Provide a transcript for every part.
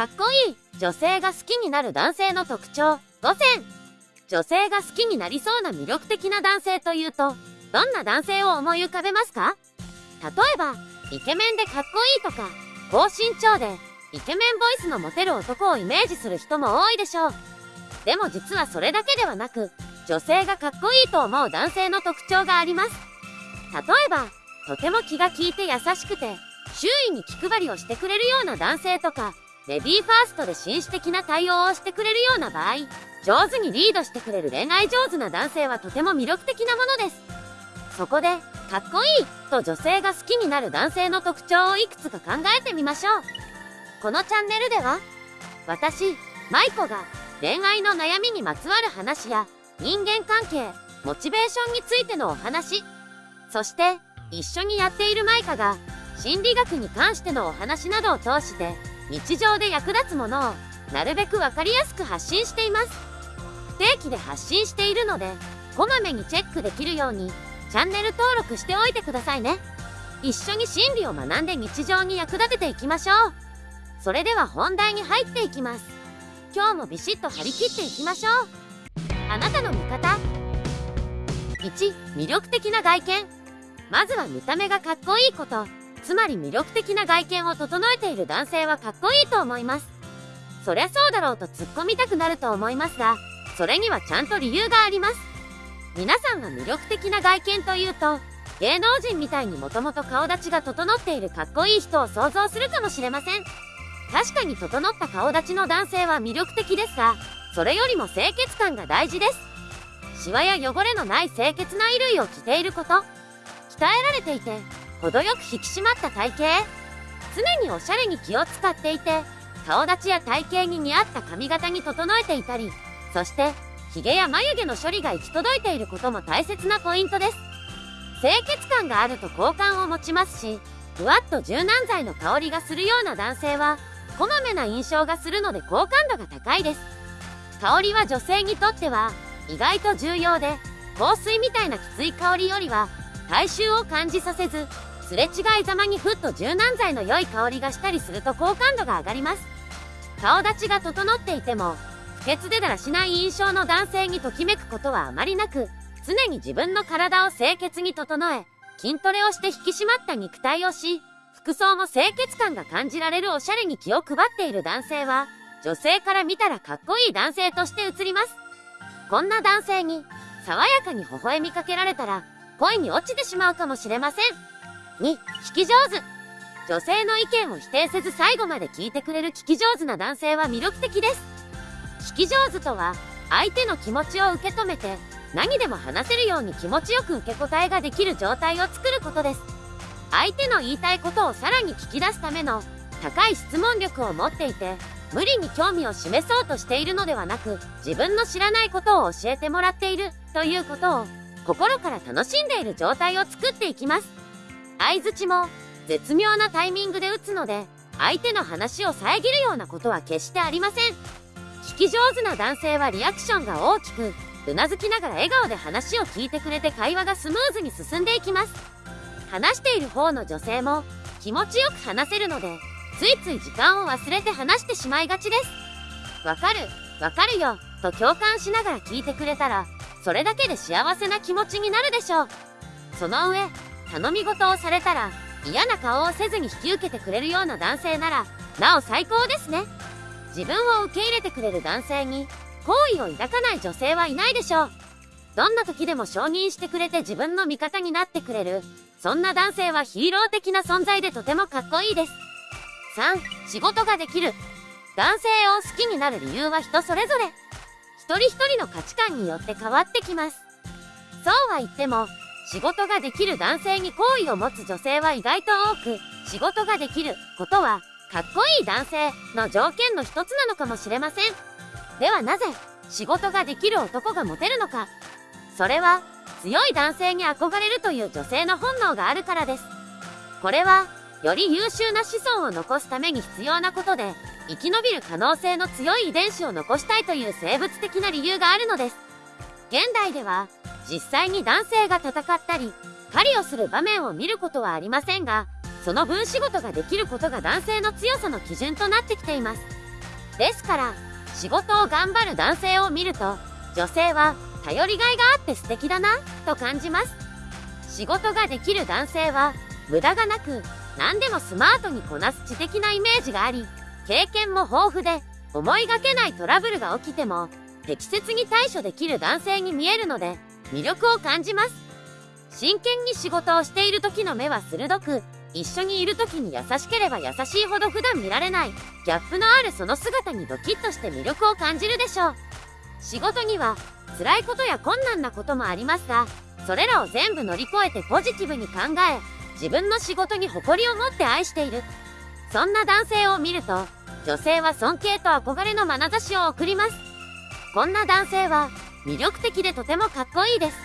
かっこいい。女性が好きになる男性の特徴。5選女性が好きになりそうな魅力的な男性というとどんな男性を思い浮かべますか？例えばイケメンでかっこいいとか高身長でイケメンボイスのモテる男をイメージする人も多いでしょう。でも実はそれだけではなく女性がかっこいいと思う男性の特徴があります。例えばとても気が利いて優しくて周囲に気配りをしてくれるような男性とかレディーファーストで紳士的な対応をしてくれるような場合上手にリードしてくれる恋愛上手な男性はとても魅力的なものです。そこでかっこいいと女性が好きになる男性の特徴をいくつか考えてみましょう。このチャンネルでは私マイコが恋愛の悩みにまつわる話や人間関係モチベーションについてのお話そして一緒にやっているマイカが心理学に関してのお話などを通して日常で役立つものをなるべく分かりやすく発信しています。不定期で発信しているのでこまめにチェックできるようにチャンネル登録しておいてくださいね。一緒に心理を学んで日常に役立てていきましょう。それでは本題に入っていきます。今日もビシッと張り切っていきましょう。あなたの味方。1魅力的な外見。まずは見た目がかっこいいこと。つまり魅力的な外見を整えている男性はかっこいいと思います。そりゃそうだろうと突っ込みたくなると思いますがそれにはちゃんと理由があります。皆さんが魅力的な外見というと芸能人みたいにもともと顔立ちが整っているかっこいい人を想像するかもしれません。確かに整った顔立ちの男性は魅力的ですがそれよりも清潔感が大事です。シワや汚れのない清潔な衣類を着ていること鍛えられていて程よく引き締まった体型常におしゃれに気を使っていて顔立ちや体型に似合った髪型に整えていたりそしてヒゲや眉毛の処理が行き届いていることも大切なポイントです。清潔感があると好感を持ちますしふわっと柔軟剤の香りがするような男性はこまめな印象がするので好感度が高いです。香りは女性にとっては意外と重要で香水みたいなきつい香りよりは大衆を感じさせずすれ違いざまにふっと柔軟剤の良い香りがしたりすると好感度が上がります。顔立ちが整っていても不潔でだらしない印象の男性にときめくことはあまりなく常に自分の体を清潔に整え筋トレをして引き締まった肉体をし服装も清潔感が感じられるおしゃれに気を配っている男性は女性から見たらかっこいい男性として映ります。こんな男性に爽やかに微笑みかけられたら恋に落ちてしまうかもしれません。2聞き上手。女性の意見を否定せず最後まで聞いてくれる聞き上手な男性は魅力的です。聞き上手とは相手の気持ちを受け止めて何でも話せるように気持ちよく受け答えができる状態を作ることです。相手の言いたいことをさらに聞き出すための高い質問力を持っていて無理に興味を示そうとしているのではなく自分の知らないことを教えてもらっているということを心から楽しんでいる状態を作っていきます。相づちも絶妙なタイミングで打つので相手の話を遮るようなことは決してありません。聞き上手な男性はリアクションが大きくうなずきながら笑顔で話を聞いてくれて会話がスムーズに進んでいきます。話している方の女性も気持ちよく話せるのでついつい時間を忘れて話してしまいがちです。わかるわかるよと共感しながら聞いてくれたらそれだけで幸せな気持ちになるでしょう。その上頼み事をされたら嫌な顔をせずに引き受けてくれるような男性ならなお最高ですね。自分を受け入れてくれる男性に好意を抱かない女性はいないでしょう。どんな時でも承認してくれて自分の味方になってくれるそんな男性はヒーロー的な存在でとてもかっこいいです。3仕事ができる。男性を好きになる理由は人それぞれ。一人一人の価値観によって変わってきます。そうは言っても仕事ができる男性に好意を持つ女性は意外と多く仕事ができることはかっこいい男性の条件の一つなのかもしれません。ではなぜ仕事ができる男がモテるのか。それは強い男性に憧れるという女性の本能があるからです。これはより優秀な子孫を残すために必要なことで生き延びる可能性の強い遺伝子を残したいという生物的な理由があるのです。現代では実際に男性が戦ったり狩りをする場面を見ることはありませんがその分仕事ができることが男性の強さの基準となってきていますですから、仕事を頑張る男性を見ると、女性は頼りがいがあって素敵だな、と感じます。仕事ができる男性は、無駄がなく、何でもスマートにこなす知的なイメージがあり、経験も豊富で、思いがけないトラブルが起きても、適切に対処できる男性に見えるので、魅力を感じます。真剣に仕事をしている時の目は鋭く、一緒にいる時に優しければ優しいほど普段見られない、ギャップのあるその姿にドキッとして魅力を感じるでしょう。仕事には、辛いことや困難なこともありますが、それらを全部乗り越えてポジティブに考え、自分の仕事に誇りを持って愛している。そんな男性を見ると、女性は尊敬と憧れの眼差しを送ります。こんな男性は、魅力的でとてもかっこいいです。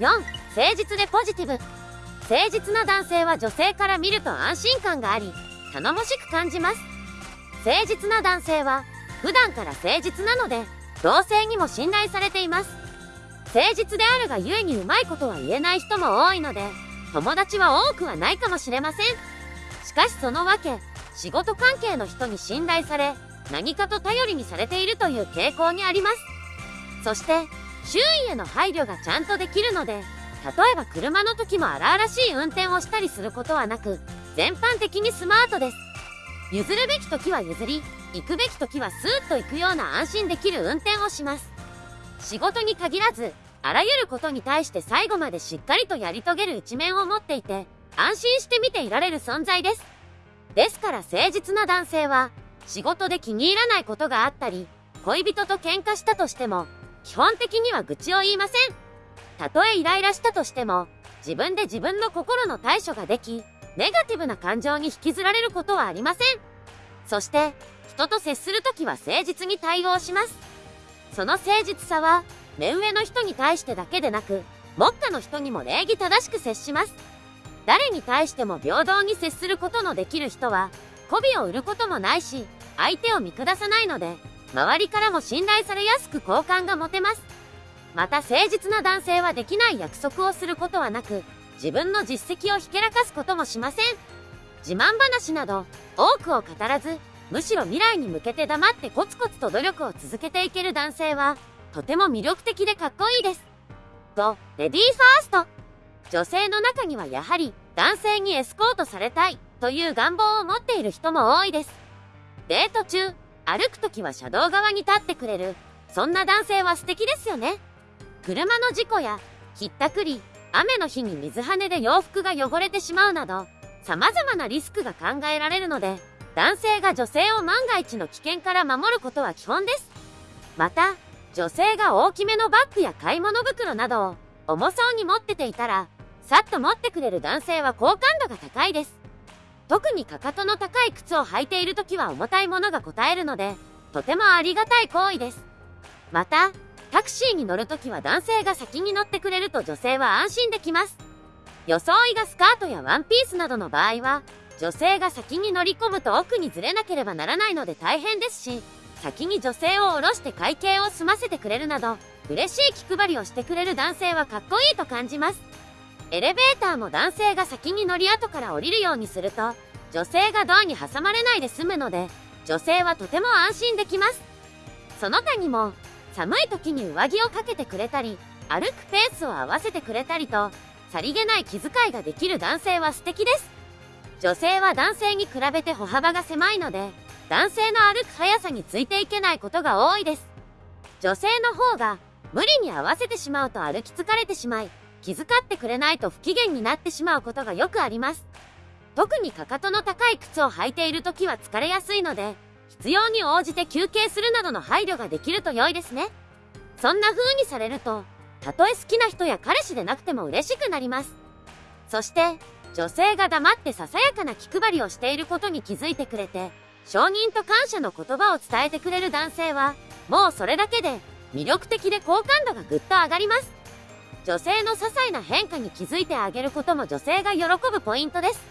4、誠実でポジティブ。誠実な男性は女性から見ると安心感があり、頼もしく感じます。誠実な男性は、普段から誠実なので、同性にも信頼されています。誠実であるがゆえにうまいことは言えない人も多いので、友達は多くはないかもしれません。しかしそのわけ、仕事関係の人に信頼され、何かと頼りにされているという傾向にあります。そして、周囲への配慮がちゃんとできるので、例えば車の時も荒々しい運転をしたりすることはなく、全般的にスマートです。譲るべき時は譲り、行くべき時はスーッと行くような安心できる運転をします。仕事に限らず、あらゆることに対して最後までしっかりとやり遂げる一面を持っていて、安心して見ていられる存在です。ですから誠実な男性は、仕事で気に入らないことがあったり、恋人と喧嘩したとしても、基本的には愚痴を言いません。たとえイライラしたとしても、自分で自分の心の対処ができ、ネガティブな感情に引きずられることはありません。そして、人と接するときは誠実に対応します。その誠実さは、目上の人に対してだけでなく、目下の人にも礼儀正しく接します。誰に対しても平等に接することのできる人は、媚びを売ることもないし、相手を見下さないので、周りからも信頼されやすく好感が持てます。また誠実な男性はできない約束をすることはなく、自分の実績をひけらかすこともしません。自慢話など、多くを語らず、むしろ未来に向けて黙ってコツコツと努力を続けていける男性は、とても魅力的でかっこいいです。と、レディーファースト。女性の中にはやはり、男性にエスコートされたい、という願望を持っている人も多いです。デート中、歩くときは車道側に立ってくれる、そんな男性は素敵ですよね。車の事故や、ひったくり、雨の日に水跳ねで洋服が汚れてしまうなど、様々なリスクが考えられるので、男性が女性を万が一の危険から守ることは基本です。また、女性が大きめのバッグや買い物袋などを重そうに持ってていたら、さっと持ってくれる男性は好感度が高いです。特にかかとの高い靴を履いている時は重たいものが応えるので、とてもありがたい行為です。また、タクシーに乗るときは男性が先に乗ってくれると女性は安心できます。装いがスカートやワンピースなどの場合は、女性が先に乗り込むと奥にずれなければならないので大変ですし、先に女性を降ろして会計を済ませてくれるなど、嬉しい気配りをしてくれる男性はかっこいいと感じます。エレベーターも男性が先に乗り後から降りるようにすると、女性がドアに挟まれないで済むので、女性はとても安心できます。その他にも、寒い時に上着をかけてくれたり、歩くペースを合わせてくれたりと、さりげない気遣いができる男性は素敵です。女性は男性に比べて歩幅が狭いので、男性の歩く速さについていけないことが多いです。女性の方が無理に合わせてしまうと歩き疲れてしまい、気遣ってくれないと不機嫌になってしまうことがよくあります。特にかかとの高い靴を履いている時は疲れやすいので、必要に応じて休憩するなどの配慮ができると良いですね。そんな風にされると、たとえ好きな人や彼氏でなくても嬉しくなります。そして、女性が黙ってささやかな気配りをしていることに気づいてくれて、承認と感謝の言葉を伝えてくれる男性は、もうそれだけで魅力的で好感度がぐっと上がります。女性の些細な変化に気づいてあげることも女性が喜ぶポイントです。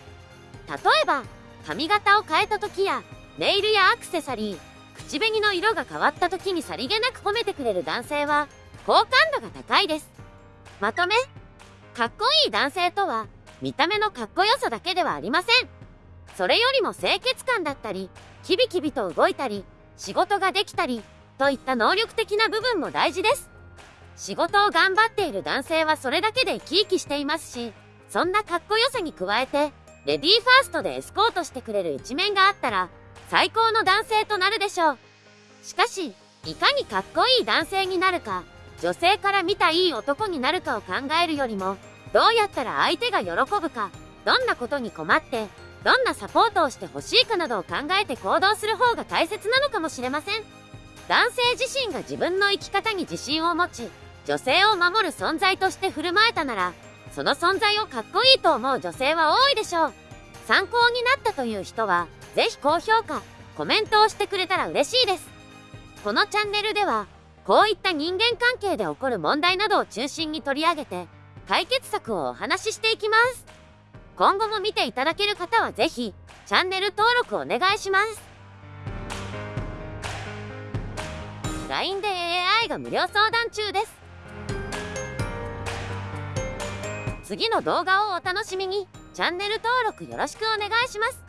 例えば、髪型を変えた時やネイルやアクセサリー、口紅の色が変わった時にさりげなく褒めてくれる男性は、好感度が高いです。まとめ、かっこいい男性とは、見た目のかっこよさだけではありません。それよりも清潔感だったり、キビキビと動いたり、仕事ができたり、といった能力的な部分も大事です。仕事を頑張っている男性はそれだけで生き生きしていますし、そんなかっこよさに加えて、レディーファーストでエスコートしてくれる一面があったら、最高の男性となるでしょう。しかし、いかにかっこいい男性になるか、女性から見たいい男になるかを考えるよりも、どうやったら相手が喜ぶか、どんなことに困って、どんなサポートをしてほしいかなどを考えて行動する方が大切なのかもしれません。男性自身が自分の生き方に自信を持ち、女性を守る存在として振る舞えたなら、その存在をかっこいいと思う女性は多いでしょう。参考になったという人は、ぜひ高評価、コメントをしてくれたら嬉しいです。このチャンネルでは、こういった人間関係で起こる問題などを中心に取り上げて、解決策をお話ししていきます。今後も見ていただける方はぜひ、チャンネル登録お願いします。LINE で AI が無料相談中です。次の動画をお楽しみに、チャンネル登録よろしくお願いします。